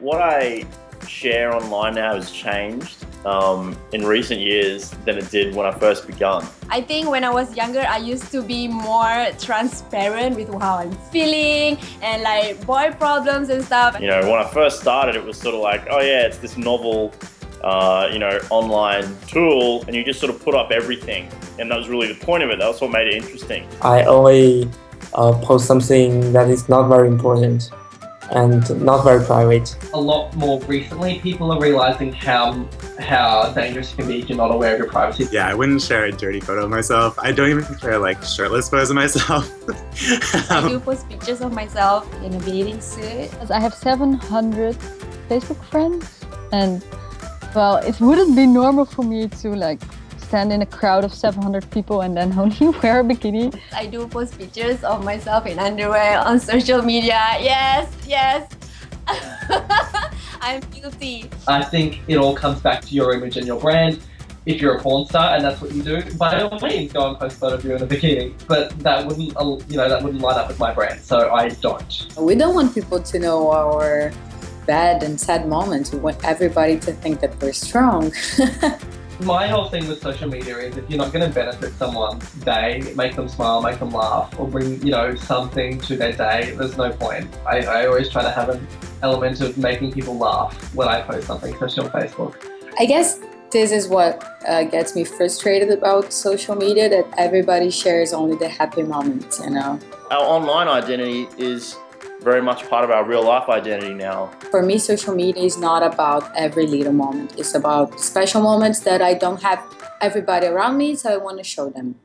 what I share online now has changed um, in recent years than it did when I first began. I think when I was younger, I used to be more transparent with how I'm feeling and like boy problems and stuff. You know, when I first started, it was sort of like, oh yeah, it's this novel, uh, you know, online tool, and you just sort of put up everything. And that was really the point of it. That was what made it interesting. I only uh, post something that is not very important and not very private. A lot more recently, people are realizing how how dangerous it can be if you're not aware of your privacy. Yeah, I wouldn't share a dirty photo of myself. I don't even share like shirtless photos of myself. I do post pictures of myself in a bathing suit. I have 700 Facebook friends and well, it wouldn't be normal for me to like stand in a crowd of 700 people and then only wear a bikini. I do post pictures of myself in underwear on social media. Yes, yes. I'm guilty. I think it all comes back to your image and your brand. If you're a porn star and that's what you do, by all means go and post a photo of you in a bikini. But that wouldn't, uh, you know, that wouldn't line up with my brand, so I don't. We don't want people to know our bad and sad moments. We want everybody to think that we're strong. My whole thing with social media is if you're not going to benefit someone's day, make them smile, make them laugh, or bring, you know, something to their day, there's no point. I, I always try to have an element of making people laugh when I post something, especially on Facebook. I guess this is what uh, gets me frustrated about social media, that everybody shares only the happy moments, you know? Our online identity is very much part of our real life identity now. For me, social media is not about every little moment. It's about special moments that I don't have everybody around me, so I want to show them.